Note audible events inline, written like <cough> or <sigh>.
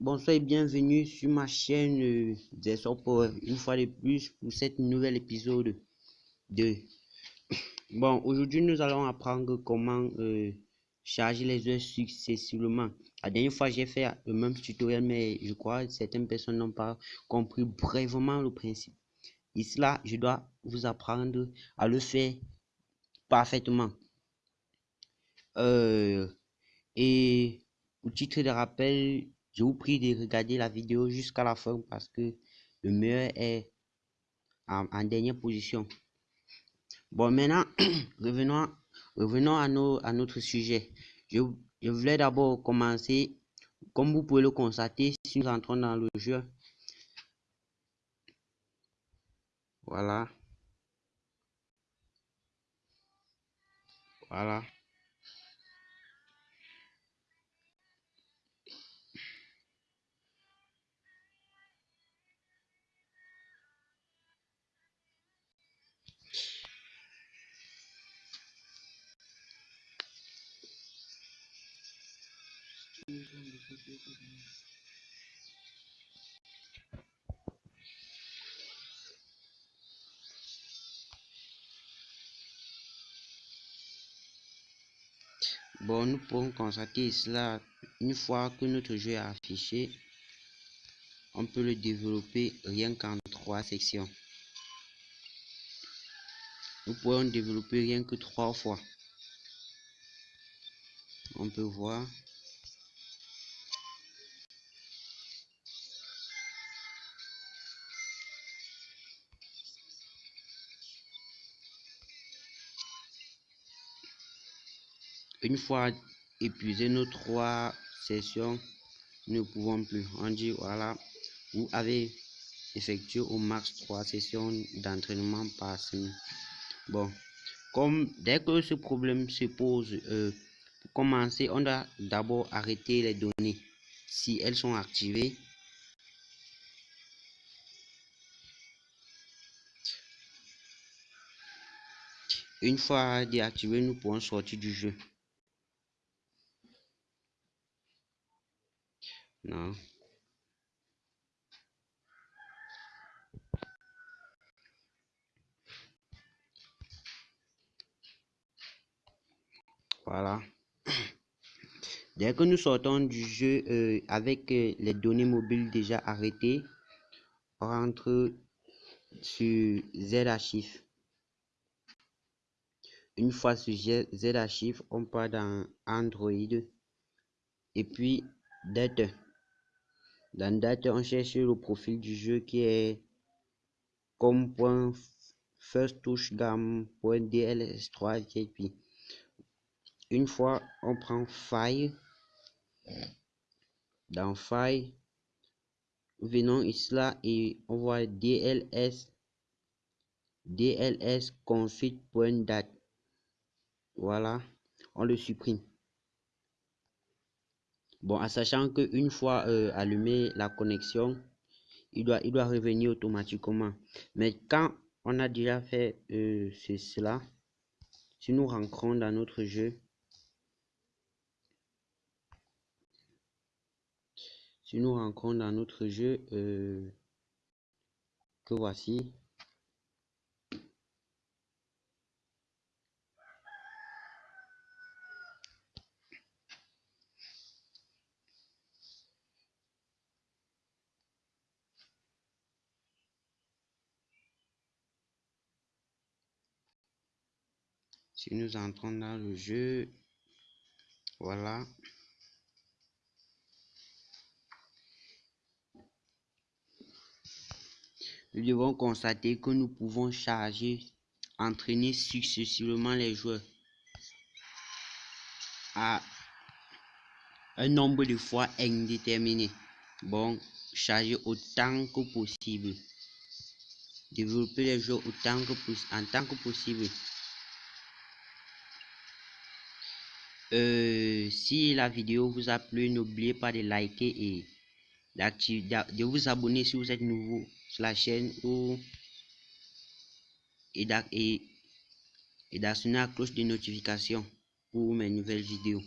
Bonsoir, et bienvenue sur ma chaîne euh, des Power une fois de plus pour cette nouvelle épisode de <coughs> bon aujourd'hui nous allons apprendre comment euh, charger les heures successivement. La dernière fois j'ai fait le même tutoriel mais je crois que certaines personnes n'ont pas compris brièvement le principe. Ici là je dois vous apprendre à le faire parfaitement. Euh, et au titre de rappel je vous prie de regarder la vidéo jusqu'à la fin parce que le meilleur est en, dernière position. Bon, maintenant, <clears throat> revenons, revenons à, nos, à notre sujet. Je, je voulais d'abord commencer, comme vous pouvez le constater, si nous entrons dans le jeu. Voilà. Voilà. Bon, nous pouvons constater cela une fois que notre jeu est affiché. On peut le développer rien qu'en trois sections. Nous pouvons développer rien que trois fois. On peut voir Une fois épuisé nos trois sessions, nous ne pouvons plus. On dit voilà, vous avez effectué au max trois sessions d'entraînement par semaine. Bon, comme dès que ce problème se pose, euh, pour commencer, on doit d'abord arrêter les données. Si elles sont activées, une fois déactivées, nous pouvons sortir du jeu. Voilà. Dès que nous sortons du jeu euh, avec euh, les données mobiles déjà arrêtées, on rentre sur Z-Archive. Une fois sur Z-Archive, on part dans Android et puis Data. Dans date, on cherche le profil du jeu qui est comme first touch gamme.dls3 JP. Une fois, on prend file. Dans file, venons ici là et on voit dls dls config.dat. Voilà, on le supprime. Bon, en sachant qu'une fois euh, allumé la connexion, il doit, il doit revenir automatiquement. Mais quand on a déjà fait euh, cela, si nous rentrons dans notre jeu, si nous rentrons dans notre jeu, euh, que voici, si nous entrons dans le jeu voilà. Nous devons constater que nous pouvons charger entraîner successivement les joueurs à un nombre de fois indéterminé. Bon charger autant que possible. Développer les joueurs autant que en tant que possible Euh, si la vidéo vous a plu, n'oubliez pas de liker et de vous abonner si vous êtes nouveau sur la chaîne ou et d'actionner la cloche de notification pour mes nouvelles vidéos.